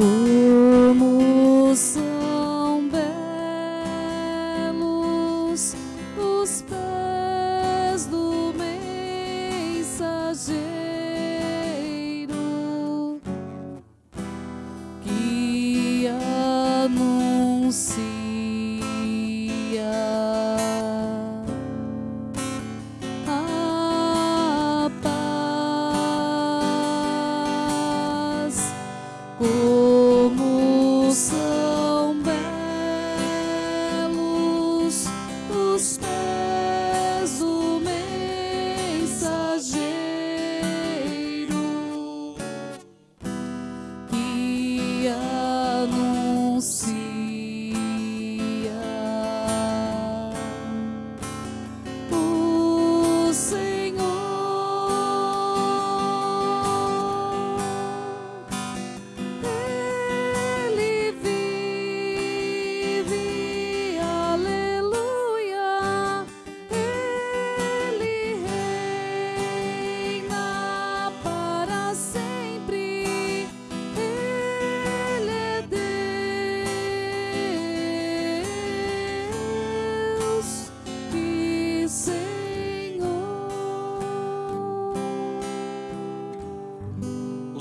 Como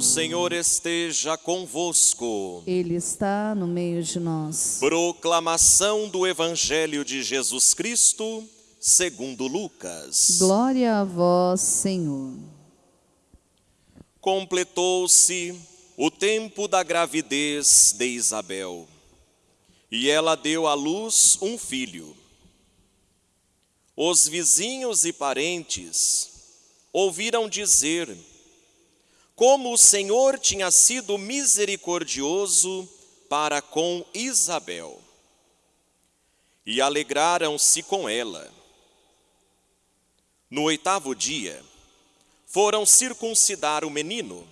Senhor. Esteja convosco. Ele está no meio de nós. Proclamação do Evangelho de Jesus Cristo, segundo Lucas. Glória a vós, Senhor. Completou-se o tempo da gravidez de Isabel, e ela deu à luz um filho. Os vizinhos e parentes ouviram dizer como o Senhor tinha sido misericordioso para com Isabel, e alegraram-se com ela. No oitavo dia, foram circuncidar o menino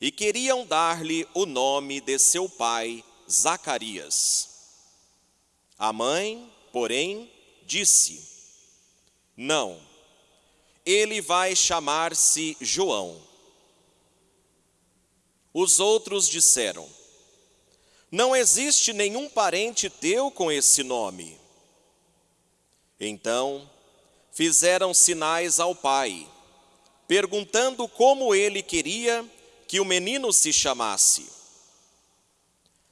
e queriam dar-lhe o nome de seu pai, Zacarias. A mãe, porém, disse: Não, ele vai chamar-se João. Os outros disseram: Não existe nenhum parente teu com esse nome. Então, fizeram sinais ao pai perguntando como ele queria que o menino se chamasse.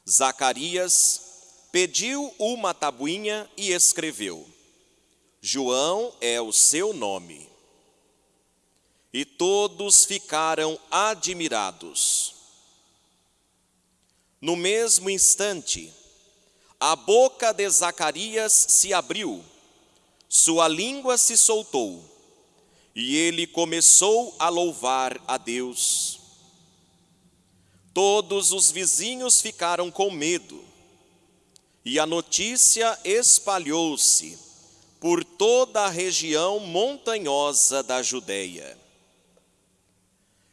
Zacarias pediu uma tabuinha e escreveu: João é o seu nome. E todos ficaram admirados. No mesmo instante, a boca de Zacarias se abriu, sua língua se soltou e ele começou a louvar a Deus. Todos os vizinhos ficaram com medo, e a notícia espalhou-se por toda a região montanhosa da Judéia.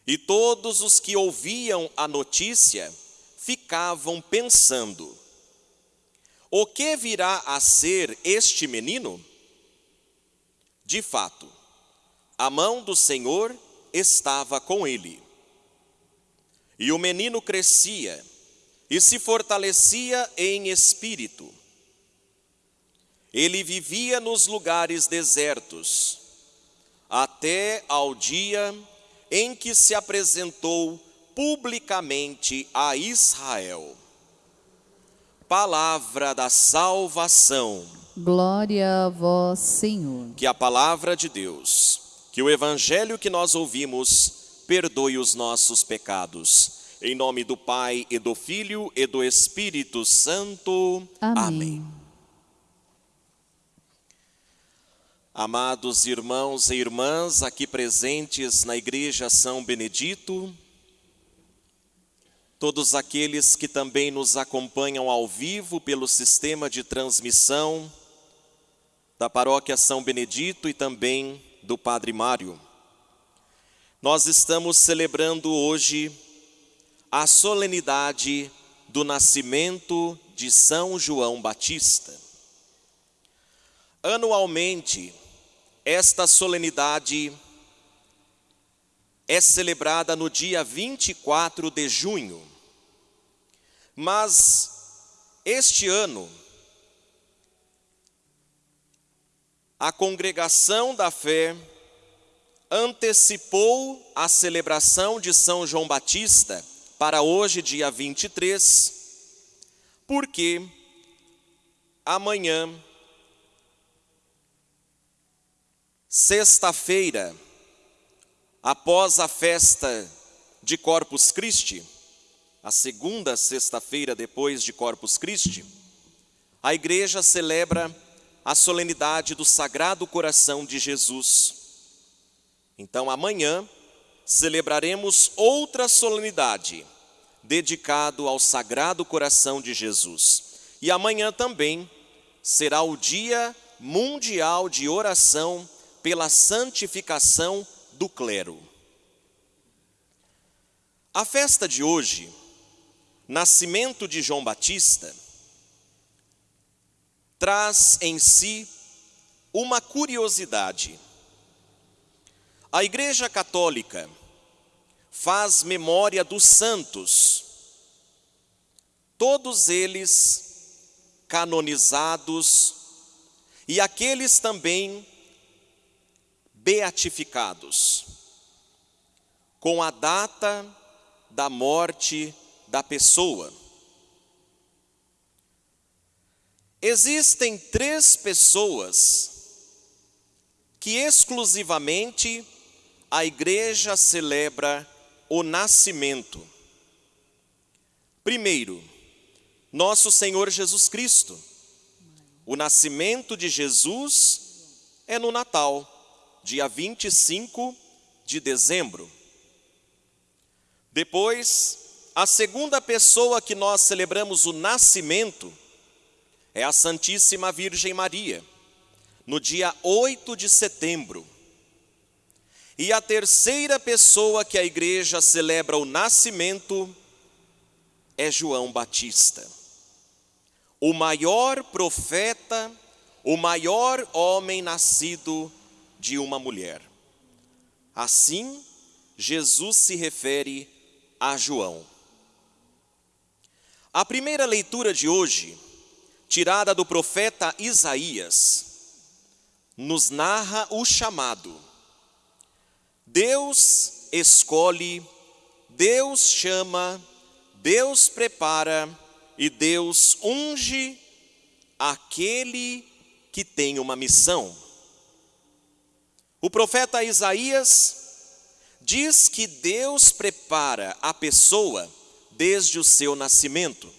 E todos os que ouviam a notícia ficavam pensando: o que virá a ser este menino? De fato, a mão do Senhor estava com ele. E o menino crescia e se fortalecia em espírito. Ele vivia nos lugares desertos, até ao dia em que se apresentou publicamente a Israel. Palavra da salvação. Glória a vós, Senhor. Que a palavra de Deus que o evangelho que nós ouvimos perdoe os nossos pecados. Em nome do Pai e do Filho e do Espírito Santo. Amém. Amém. Amados irmãos e irmãs aqui presentes na Igreja São Benedito, todos aqueles que também nos acompanham ao vivo pelo sistema de transmissão da Paróquia São Benedito e também do Padre Mário. Nós estamos celebrando hoje a solenidade do nascimento de São João Batista. Anualmente, esta solenidade é celebrada no dia 24 de junho, Mas este ano, a congregação da fé antecipou a celebração de São João Batista para hoje, dia 23, porque amanhã, sexta-feira, após a festa de Corpus Christi, a segunda sexta-feira depois de Corpus Christi, a igreja celebra a solenidade do Sagrado Coração de Jesus. Então, amanhã, celebraremos outra solenidade dedicado ao Sagrado Coração de Jesus. E amanhã também será o Dia Mundial de Oração pela Santificação do Clero. A festa de hoje, nascimento de João Batista, traz em si uma curiosidade. A Igreja Católica faz memória dos santos, todos eles canonizados e aqueles também beatificados, com a data da morte da pessoa. Existem três pessoas que exclusivamente a igreja celebra o nascimento. Primeiro, nosso Senhor Jesus Cristo. O nascimento de Jesus é no Natal, dia 25 de dezembro. Depois, a segunda pessoa que nós celebramos o nascimento é a Santíssima Virgem Maria, no dia 8 de setembro. E a terceira pessoa que a igreja celebra o nascimento é João Batista, o maior profeta, o maior homem nascido de uma mulher. Assim, Jesus se refere a João. A primeira leitura de hoje, tirada do profeta Isaías, nos narra o chamado Deus escolhe, Deus chama, Deus prepara e Deus unge aquele que tem uma missão. O profeta Isaías diz que Deus prepara a pessoa desde o seu nascimento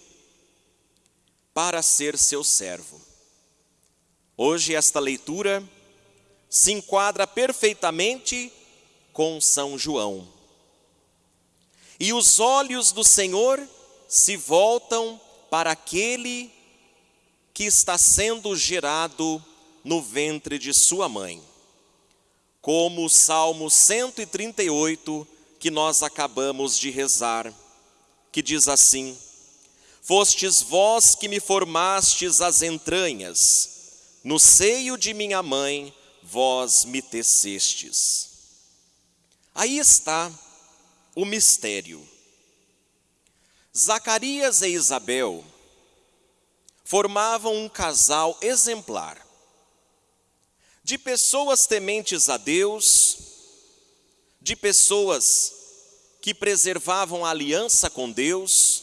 para ser seu servo. Hoje esta leitura se enquadra perfeitamente com São João. E os olhos do Senhor se voltam para aquele que está sendo gerado no ventre de sua mãe. Como o Salmo 138 que nós acabamos de rezar, que diz assim: Fostes vós que me formastes as entranhas, no seio de minha mãe vós me tecestes. Aí está o mistério. Zacarias e Isabel formavam um casal exemplar de pessoas tementes a Deus, de pessoas que preservavam a aliança com Deus,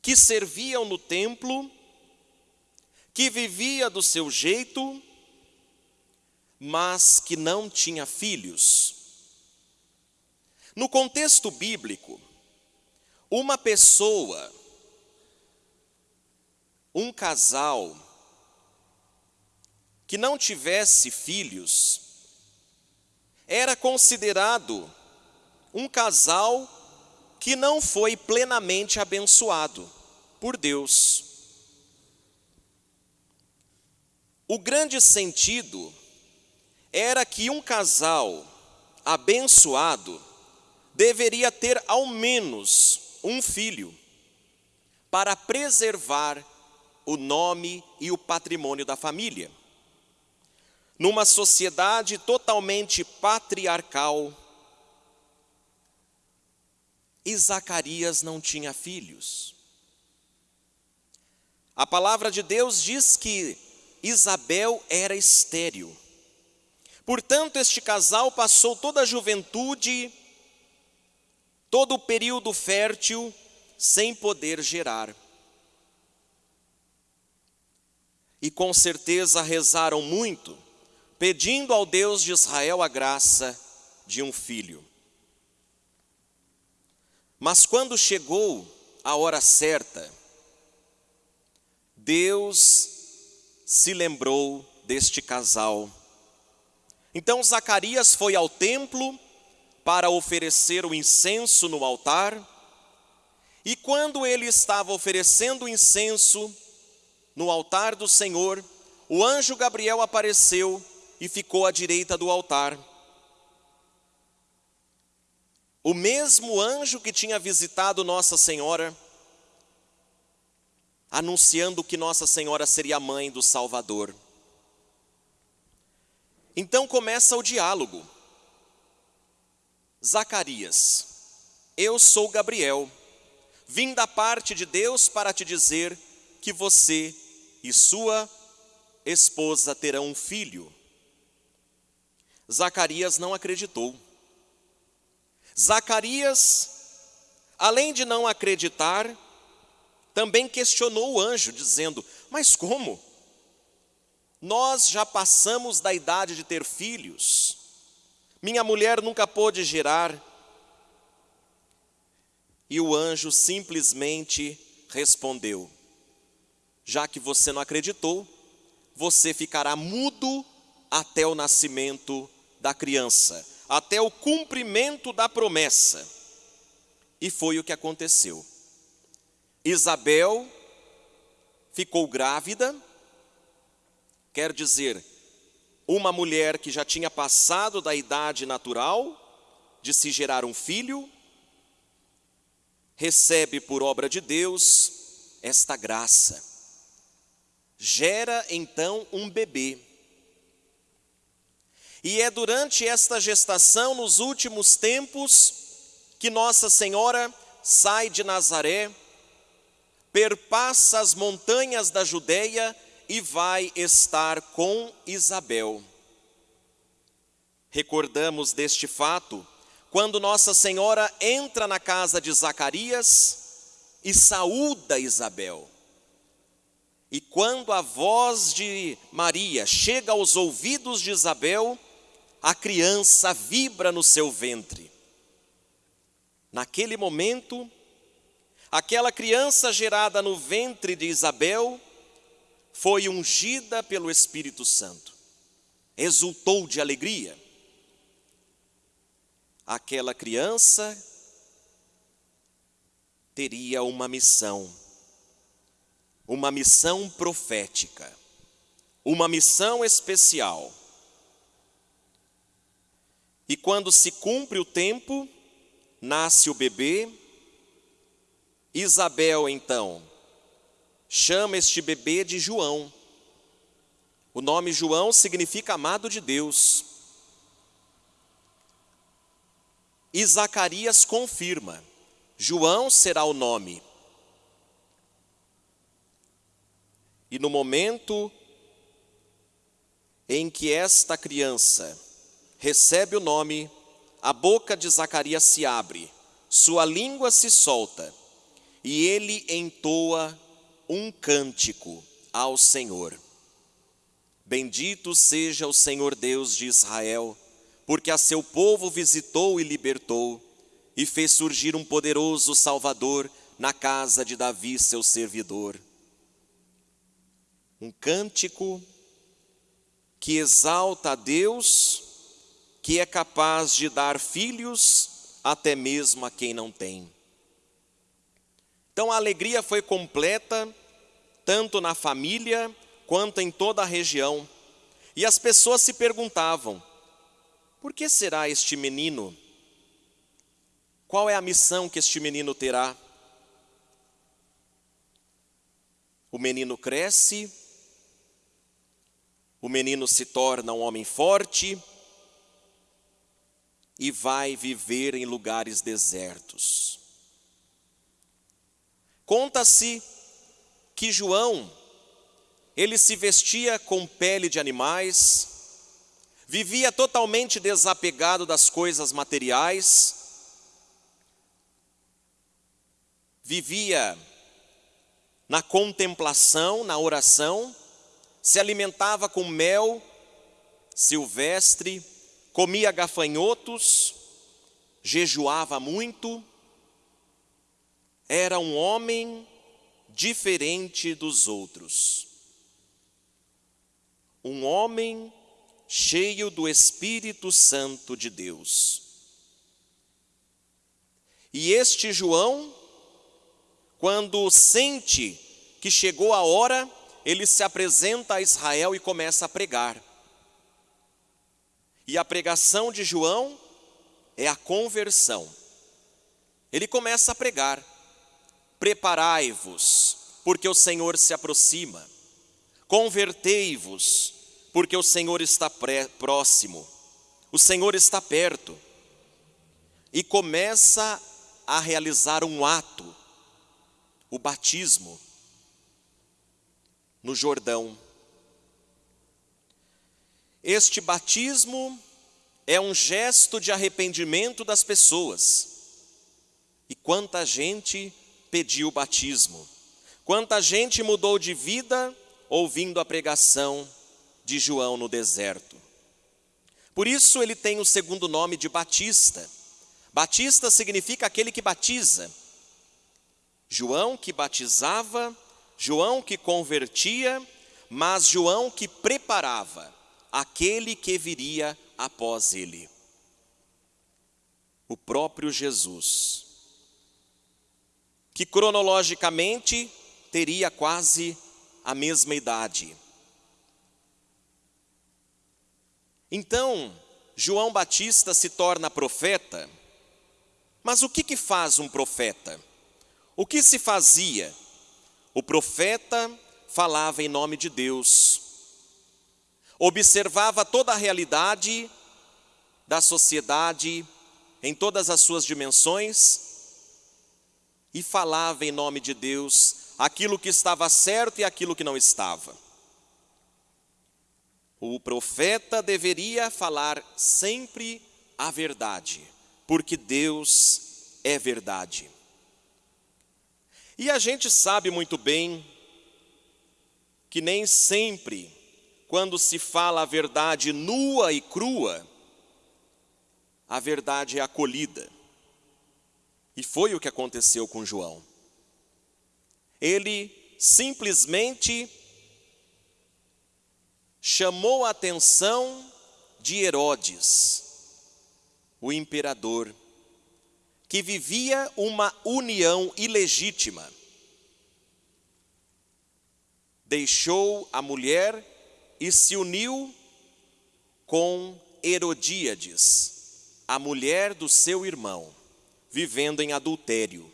que serviam no templo, que vivia do seu jeito, mas que não tinha filhos. No contexto bíblico, uma pessoa, um casal, que não tivesse filhos, era considerado um casal que não foi plenamente abençoado por Deus. O grande sentido era que um casal abençoado deveria ter ao menos um filho para preservar o nome e o patrimônio da família. Numa sociedade totalmente patriarcal, e Zacarias não tinha filhos. A palavra de Deus diz que Isabel era estéril. Portanto, este casal passou toda a juventude, todo o período fértil, sem poder gerar. E com certeza rezaram muito, pedindo ao Deus de Israel a graça de um filho. Mas quando chegou a hora certa, Deus se lembrou deste casal. Então Zacarias foi ao templo para oferecer o incenso no altar, e quando ele estava oferecendo o incenso no altar do Senhor, o anjo Gabriel apareceu e ficou à direita do altar. O mesmo anjo que tinha visitado Nossa Senhora, anunciando que Nossa Senhora seria a mãe do Salvador. Então começa o diálogo. Zacarias, eu sou Gabriel, vim da parte de Deus para te dizer que você e sua esposa terão um filho. Zacarias não acreditou. Zacarias, além de não acreditar, também questionou o anjo, dizendo: Mas como? Nós já passamos da idade de ter filhos, minha mulher nunca pôde gerar. E o anjo simplesmente respondeu: Já que você não acreditou, você ficará mudo até o nascimento da criança até o cumprimento da promessa. E foi o que aconteceu. Isabel ficou grávida, quer dizer, uma mulher que já tinha passado da idade natural de se gerar um filho, recebe por obra de Deus esta graça. Gera então um bebê. E é durante esta gestação, nos últimos tempos, que Nossa Senhora sai de Nazaré, perpassa as montanhas da Judéia e vai estar com Isabel. Recordamos deste fato quando Nossa Senhora entra na casa de Zacarias e saúda Isabel. E quando a voz de Maria chega aos ouvidos de Isabel, a criança vibra no seu ventre. Naquele momento, aquela criança gerada no ventre de Isabel foi ungida pelo Espírito Santo, exultou de alegria. Aquela criança teria uma missão, uma missão profética, uma missão especial e quando se cumpre o tempo, nasce o bebê. Isabel, então, chama este bebê de João. O nome João significa amado de Deus. E Zacarias confirma: João será o nome. E no momento em que esta criança recebe o nome, a boca de Zacarias se abre, sua língua se solta, e ele entoa um cântico ao Senhor. Bendito seja o Senhor Deus de Israel, porque a seu povo visitou e libertou, e fez surgir um poderoso Salvador na casa de Davi, seu servidor. Um cântico que exalta a Deus que é capaz de dar filhos até mesmo a quem não tem. Então a alegria foi completa, tanto na família quanto em toda a região. E as pessoas se perguntavam: por que será este menino? Qual é a missão que este menino terá? O menino cresce, o menino se torna um homem forte, e vai viver em lugares desertos. Conta-se que João, ele se vestia com pele de animais, vivia totalmente desapegado das coisas materiais, vivia na contemplação, na oração, se alimentava com mel silvestre, comia gafanhotos, jejuava muito, era um homem diferente dos outros. Um homem cheio do Espírito Santo de Deus. E este João, quando sente que chegou a hora, ele se apresenta a Israel e começa a pregar. E a pregação de João é a conversão. Ele começa a pregar: Preparai-vos, porque o Senhor se aproxima. Convertei-vos, porque o Senhor está próximo. O Senhor está perto. E começa a realizar um ato, o batismo, no Jordão. Este batismo é um gesto de arrependimento das pessoas. E quanta gente pediu batismo. Quanta gente mudou de vida ouvindo a pregação de João no deserto. Por isso ele tem o segundo nome de Batista. Batista significa aquele que batiza. João que batizava, João que convertia, mas João que preparava aquele que viria após ele. O próprio Jesus que cronologicamente teria quase a mesma idade. Então, João Batista se torna profeta, mas o que, que faz um profeta? O que se fazia? O profeta falava em nome de Deus, observava toda a realidade da sociedade em todas as suas dimensões e falava em nome de Deus aquilo que estava certo e aquilo que não estava. O profeta deveria falar sempre a verdade, porque Deus é verdade. E a gente sabe muito bem que nem sempre, quando se fala a verdade nua e crua, a verdade é acolhida. E foi o que aconteceu com João. Ele simplesmente chamou a atenção de Herodes, o imperador, que vivia uma união ilegítima. Deixou a mulher e se uniu com Herodíades, a mulher do seu irmão vivendo em adultério.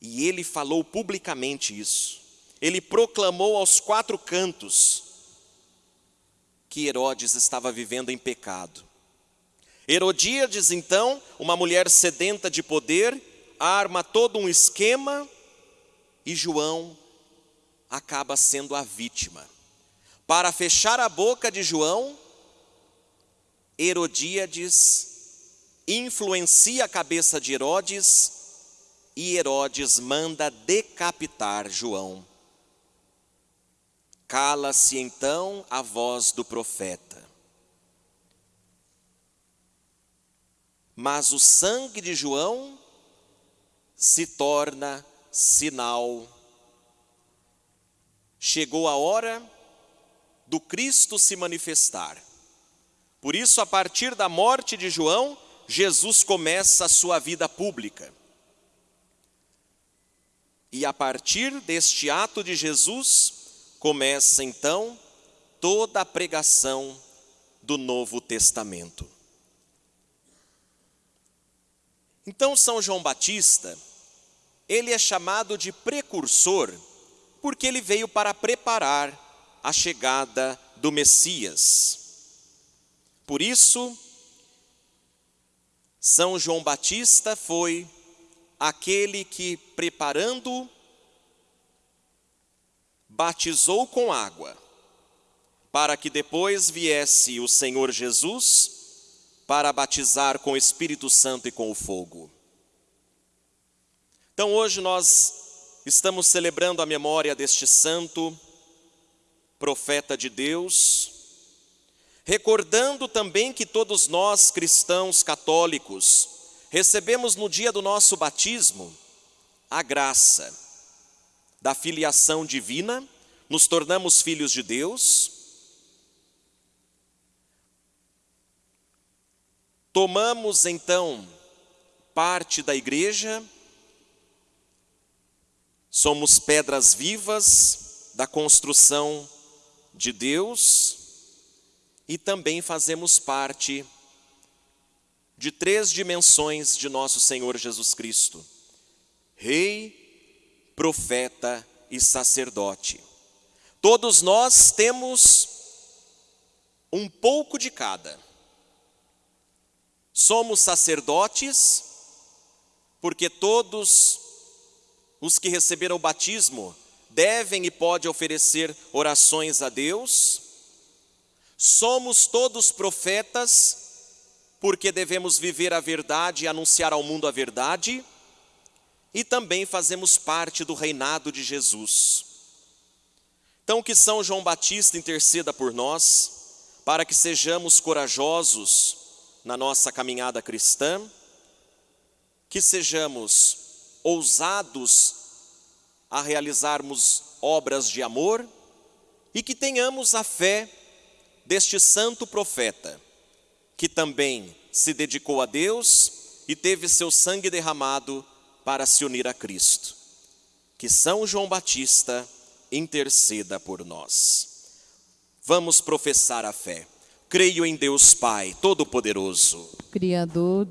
E ele falou publicamente isso. Ele proclamou aos quatro cantos que Herodes estava vivendo em pecado. Herodíades, então, uma mulher sedenta de poder, arma todo um esquema e João acaba sendo a vítima. Para fechar a boca de João, Herodíades influencia a cabeça de Herodes e Herodes manda decapitar João. Cala-se então a voz do profeta. Mas o sangue de João se torna sinal. Chegou a hora do Cristo se manifestar. Por isso, a partir da morte de João, Jesus começa a sua vida pública. E a partir deste ato de Jesus, começa então toda a pregação do Novo Testamento. Então, São João Batista, ele é chamado de precursor, porque ele veio para preparar a chegada do Messias. Por isso, são João Batista foi aquele que, preparando, batizou com água, para que depois viesse o Senhor Jesus para batizar com o Espírito Santo e com o fogo. Então hoje nós estamos celebrando a memória deste santo profeta de Deus, recordando também que todos nós cristãos católicos recebemos no dia do nosso batismo a graça da filiação divina, nos tornamos filhos de Deus, tomamos então parte da igreja, somos pedras vivas da construção de Deus e também fazemos parte de três dimensões de nosso Senhor Jesus Cristo: Rei, profeta e sacerdote. Todos nós temos um pouco de cada. Somos sacerdotes, porque todos os que receberam o batismo devem e podem oferecer orações a Deus. Somos todos profetas, porque devemos viver a verdade e anunciar ao mundo a verdade, e também fazemos parte do reinado de Jesus. Então, que São João Batista interceda por nós, para que sejamos corajosos na nossa caminhada cristã, que sejamos ousados a realizarmos obras de amor e que tenhamos a fé deste santo profeta que também se dedicou a Deus e teve seu sangue derramado para se unir a Cristo. Que São João Batista interceda por nós. Vamos professar a fé. Creio em Deus Pai Todo-Poderoso, Criador